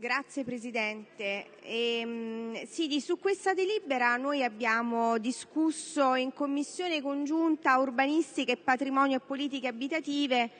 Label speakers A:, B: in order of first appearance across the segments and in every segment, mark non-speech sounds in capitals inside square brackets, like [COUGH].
A: Grazie Presidente. Ehm, su questa delibera noi abbiamo discusso in Commissione congiunta urbanistica e patrimonio e politiche abitative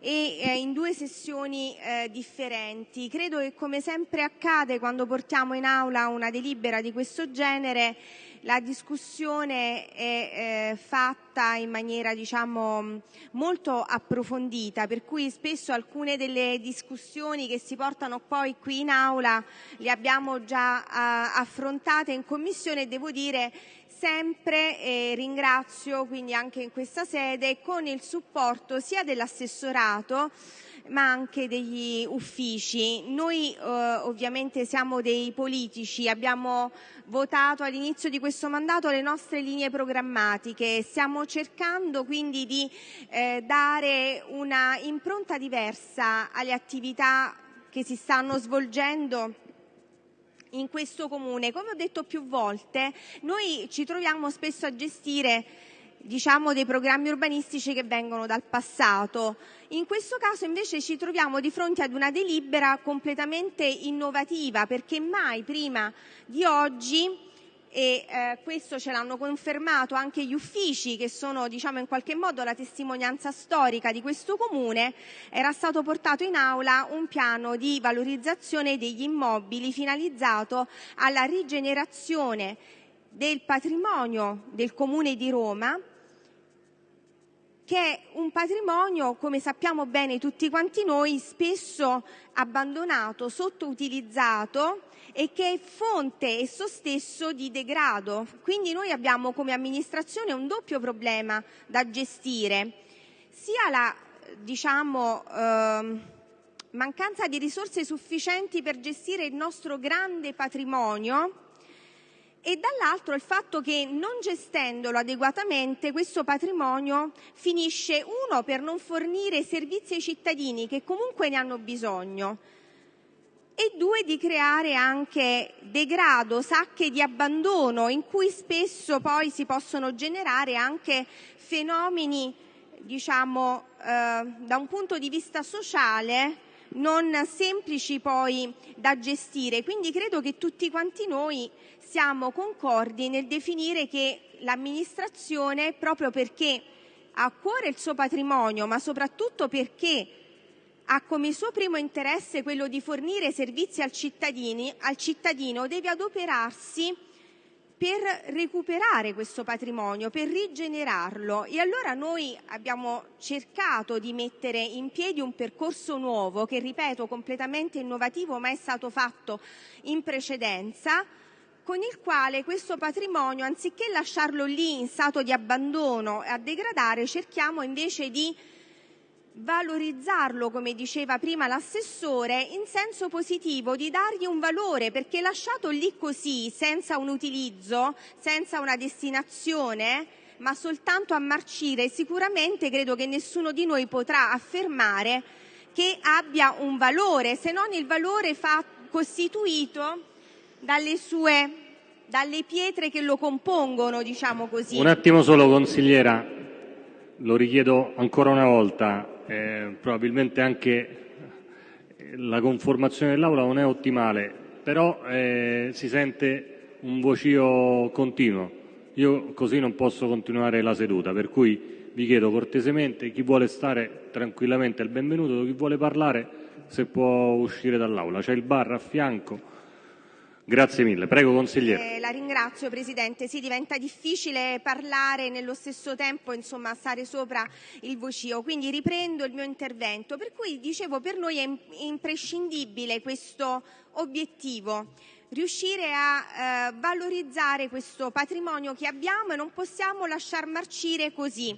A: e eh, in due sessioni eh, differenti. Credo che come sempre accade quando portiamo in aula una delibera di questo genere la discussione è eh, fatta in maniera diciamo, molto approfondita, per cui spesso alcune delle discussioni che si portano poi qui in aula le abbiamo già uh, affrontate in commissione e devo dire sempre eh, ringrazio quindi anche in questa sede con il supporto sia dell'assessorato ma anche degli uffici. Noi eh, ovviamente siamo dei politici, abbiamo votato all'inizio di questo mandato le nostre linee programmatiche, stiamo cercando quindi di eh, dare una impronta diversa alle attività che si stanno svolgendo in questo comune. Come ho detto più volte, noi ci troviamo spesso a gestire dei programmi urbanistici che vengono dal passato. In questo caso invece ci troviamo di fronte ad una delibera completamente innovativa perché mai prima di oggi e eh, questo ce l'hanno confermato anche gli uffici che sono diciamo in qualche modo la testimonianza storica di questo comune era stato portato in aula un piano di valorizzazione degli immobili finalizzato alla rigenerazione del patrimonio del comune di Roma che è un patrimonio, come sappiamo bene tutti quanti noi, spesso abbandonato, sottoutilizzato e che è fonte esso stesso di degrado. Quindi noi abbiamo come amministrazione un doppio problema da gestire, sia la diciamo, eh, mancanza di risorse sufficienti per gestire il nostro grande patrimonio e dall'altro il fatto che non gestendolo adeguatamente questo patrimonio finisce uno per non fornire servizi ai cittadini che comunque ne hanno bisogno e due di creare anche degrado, sacche di abbandono in cui spesso poi si possono generare anche fenomeni diciamo eh, da un punto di vista sociale non semplici poi da gestire. Quindi credo che tutti quanti noi siamo concordi nel definire che l'amministrazione, proprio perché ha a cuore il suo patrimonio, ma soprattutto perché ha come suo primo interesse quello di fornire servizi al, al cittadino, deve adoperarsi per recuperare questo patrimonio, per rigenerarlo. E allora noi abbiamo cercato di mettere in piedi un percorso nuovo che, ripeto, completamente innovativo, ma è stato fatto in precedenza, con il quale questo patrimonio, anziché lasciarlo lì in stato di abbandono e a degradare, cerchiamo invece di valorizzarlo, come diceva prima l'assessore, in senso positivo, di dargli un valore, perché lasciato lì così, senza un utilizzo, senza una destinazione, ma soltanto a marcire, sicuramente credo che nessuno di noi potrà affermare che abbia un valore, se non il valore costituito dalle sue pietre che lo compongono, diciamo così.
B: Un attimo solo, consigliera, lo richiedo ancora una volta eh, probabilmente anche eh, la conformazione dell'Aula non è ottimale, però eh, si sente un vocio continuo. Io così non posso continuare la seduta, per cui vi chiedo cortesemente chi vuole stare tranquillamente il benvenuto, chi vuole parlare se può uscire dall'Aula. C'è il bar a fianco. Grazie mille. Prego, consigliere.
A: Eh, la ringrazio, Presidente. Sì, diventa difficile parlare e nello stesso tempo insomma, stare sopra il vocio, quindi riprendo il mio intervento. Per cui, dicevo, per noi è imprescindibile questo obiettivo riuscire a eh, valorizzare questo patrimonio che abbiamo e non possiamo lasciar marcire così.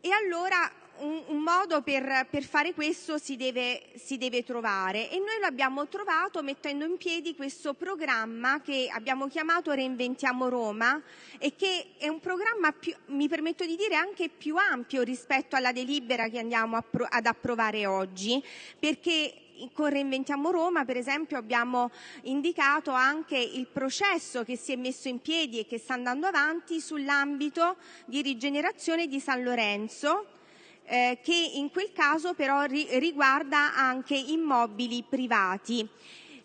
A: E allora un, modo per, per, fare questo si deve, si deve trovare. E noi lo abbiamo trovato mettendo in piedi questo programma che abbiamo chiamato Reinventiamo Roma e che è un programma, più, mi permetto di dire, anche più ampio rispetto alla delibera che andiamo appro ad approvare oggi, perché con Reinventiamo Roma, per esempio, abbiamo indicato anche il processo che si è messo in piedi e che sta andando avanti sull'ambito di rigenerazione di San Lorenzo, eh, che in quel caso però ri- riguarda anche immobili privati.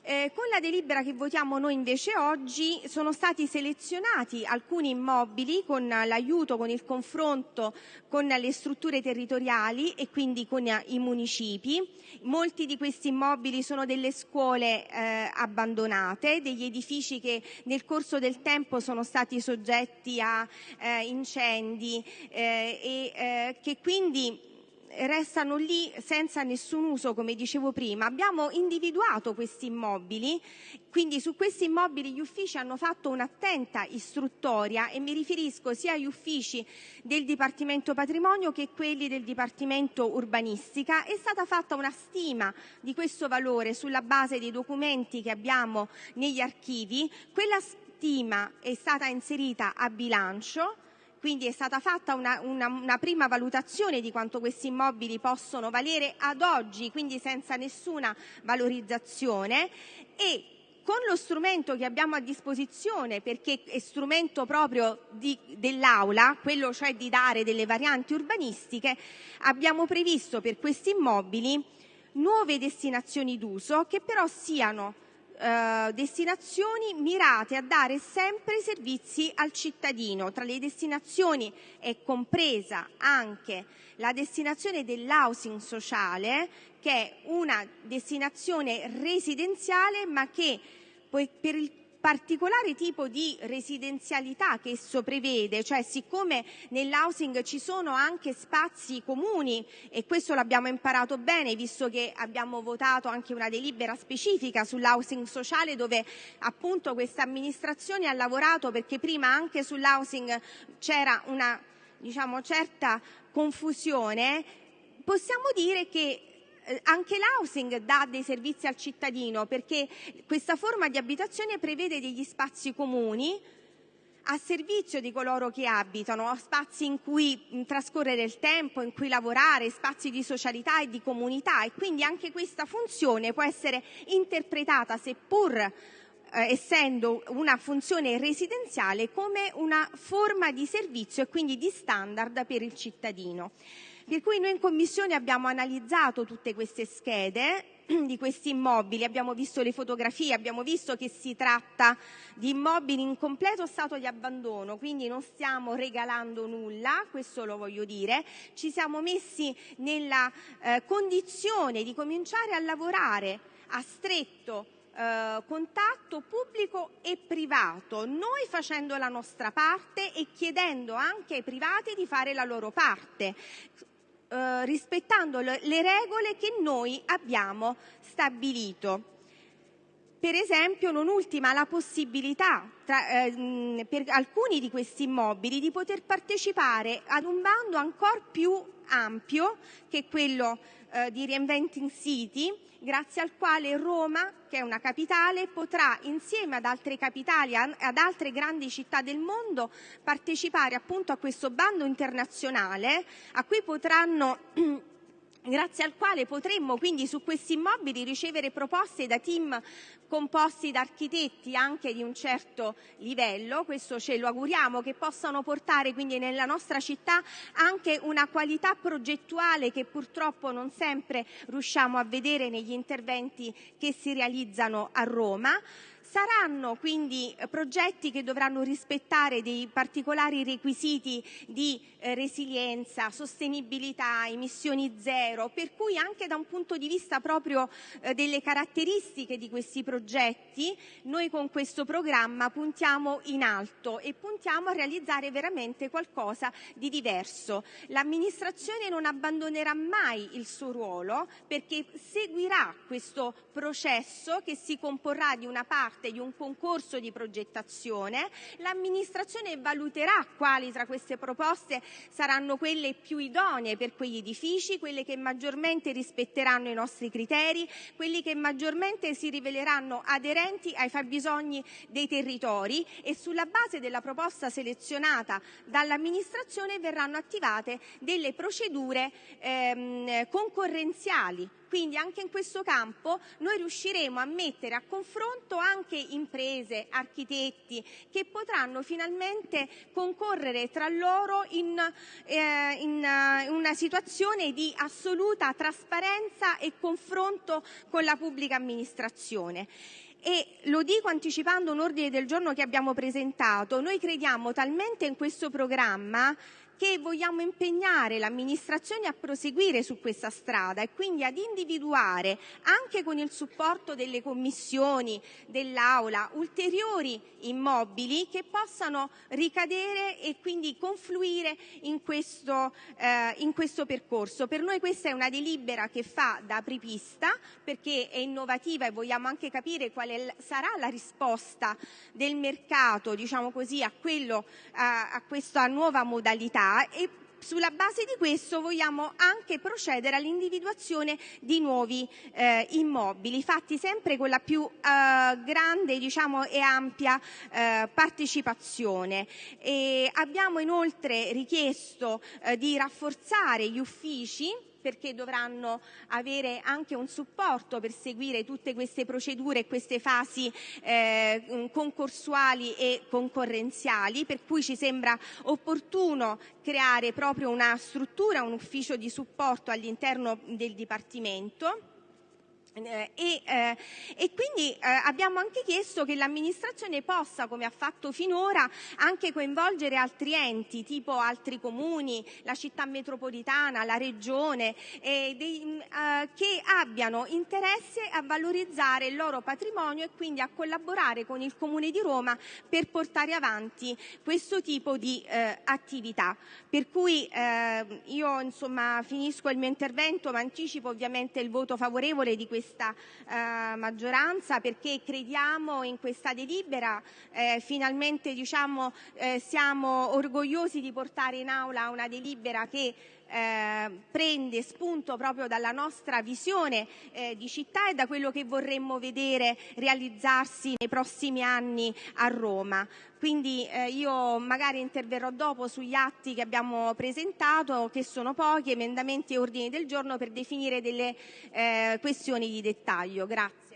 A: Eh, con la delibera che votiamo noi invece oggi sono stati selezionati alcuni immobili con l'aiuto, con il confronto con le strutture territoriali e quindi con i municipi. Molti di questi immobili sono delle scuole eh, abbandonate, degli edifici che nel corso del tempo sono stati soggetti a eh, incendi eh, e eh, che quindi restano lì senza nessun uso, come dicevo prima. Abbiamo individuato questi immobili, quindi su questi immobili gli uffici hanno fatto un'attenta istruttoria e mi riferisco sia agli uffici del Dipartimento Patrimonio che quelli del Dipartimento Urbanistica. È stata fatta una stima di questo valore sulla base dei documenti che abbiamo negli archivi. Quella stima è stata inserita a bilancio quindi è stata fatta una, una, una, prima valutazione di quanto questi immobili possono valere ad oggi, quindi senza nessuna valorizzazione. E con lo strumento che abbiamo a disposizione, perché è strumento proprio di, dell'Aula, quello cioè di dare delle varianti urbanistiche, abbiamo previsto per questi immobili nuove destinazioni d'uso che però siano destinazioni mirate a dare sempre servizi al cittadino. Tra le destinazioni è compresa anche la destinazione dell'housing sociale, che è una destinazione residenziale ma che per il particolare tipo di residenzialità che esso prevede, cioè siccome nell'housing ci sono anche spazi comuni e questo l'abbiamo imparato bene visto che abbiamo votato anche una delibera specifica sull'housing sociale dove appunto questa amministrazione ha lavorato perché prima anche sull'housing c'era una diciamo certa confusione, possiamo dire che anche l'housing dà dei servizi al cittadino perché questa forma di abitazione prevede degli spazi comuni a servizio di coloro che abitano, spazi in cui trascorrere il tempo, in cui lavorare, spazi di socialità e di comunità e quindi anche questa funzione può essere interpretata, seppur eh, essendo una funzione residenziale, come una forma di servizio e quindi di standard per il cittadino. Per cui noi in Commissione abbiamo analizzato tutte queste schede [CLEARS THROAT] di questi immobili, abbiamo visto le fotografie, abbiamo visto che si tratta di immobili in completo stato di abbandono, quindi non stiamo regalando nulla, questo lo voglio dire, ci siamo messi nella eh, condizione di cominciare a lavorare a stretto eh, contatto pubblico e privato, noi facendo la nostra parte e chiedendo anche ai privati di fare la loro parte eh, rispettando le regole che noi abbiamo stabilito. Per esempio, non ultima, la possibilità tra, eh, per alcuni di questi immobili di poter partecipare ad un bando ancora più ampio che quello eh, di Reinventing City, grazie al quale Roma, che è una capitale, potrà insieme ad altre capitali, ad altre grandi città del mondo, partecipare appunto a questo bando internazionale a cui potranno [CLEARS THROAT] grazie al quale potremmo quindi su questi immobili ricevere proposte da team composti da architetti anche di un certo livello, questo ce lo auguriamo, che possano portare quindi nella nostra città anche una qualità progettuale che purtroppo non sempre riusciamo a vedere negli interventi che si realizzano a Roma. Saranno quindi progetti che dovranno rispettare dei particolari requisiti di eh, resilienza, sostenibilità, emissioni zero, per cui anche da un punto di vista proprio eh, delle caratteristiche di questi progetti, noi con questo programma puntiamo in alto e puntiamo a realizzare veramente qualcosa di diverso. L'amministrazione non abbandonerà mai il suo ruolo perché seguirà questo processo che si comporrà di una parte parte di un concorso di progettazione, l'amministrazione valuterà quali tra queste proposte saranno quelle più idonee per quegli edifici, quelle che maggiormente rispetteranno i nostri criteri, quelli che maggiormente si riveleranno aderenti ai fabbisogni dei territori e sulla base della proposta selezionata dall'amministrazione verranno attivate delle procedure ehm, concorrenziali Quindi anche in questo campo noi riusciremo a mettere a confronto anche imprese, architetti che potranno finalmente concorrere tra loro in, eh, in uh, una situazione di assoluta trasparenza e confronto con la pubblica amministrazione. E lo dico anticipando un ordine del giorno che abbiamo presentato, noi crediamo talmente in questo programma che vogliamo impegnare l'amministrazione a proseguire su questa strada e quindi ad individuare, anche con il supporto delle commissioni dell'Aula, ulteriori immobili che possano ricadere e quindi confluire in questo, eh, in questo percorso. Per noi questa è una delibera che fa da apripista perché è innovativa e vogliamo anche capire quale sarà la risposta del mercato diciamo così, a, quello, a, a questa nuova modalità e sulla base di questo vogliamo anche procedere all'individuazione di nuovi eh, immobili, fatti sempre con la più eh, grande diciamo, e ampia eh, partecipazione. E abbiamo inoltre richiesto eh, di rafforzare gli uffici perché dovranno avere anche un supporto per seguire tutte queste procedure e queste fasi eh, concorsuali e concorrenziali, per cui ci sembra opportuno creare proprio una struttura, un ufficio di supporto all'interno del Dipartimento eh, eh, e, quindi eh, abbiamo anche chiesto che l'amministrazione possa, come ha fatto finora, anche coinvolgere altri enti, tipo altri comuni, la città metropolitana, la regione, dei, mm, eh, che abbiano interesse a valorizzare il loro patrimonio e quindi a collaborare con il Comune di Roma per portare avanti questo tipo di eh, attività. Per cui eh, io insomma finisco il mio intervento, ma anticipo ovviamente il voto favorevole di questa questa eh, maggioranza perché crediamo in questa delibera, eh, finalmente diciamo, eh, siamo orgogliosi di portare in aula una delibera che prende spunto proprio dalla nostra visione eh, di città e da quello che vorremmo vedere realizzarsi nei prossimi anni a Roma. Quindi eh, io magari interverrò dopo sugli atti che abbiamo presentato, che sono pochi, emendamenti e ordini del giorno per definire delle eh, questioni di dettaglio. Grazie.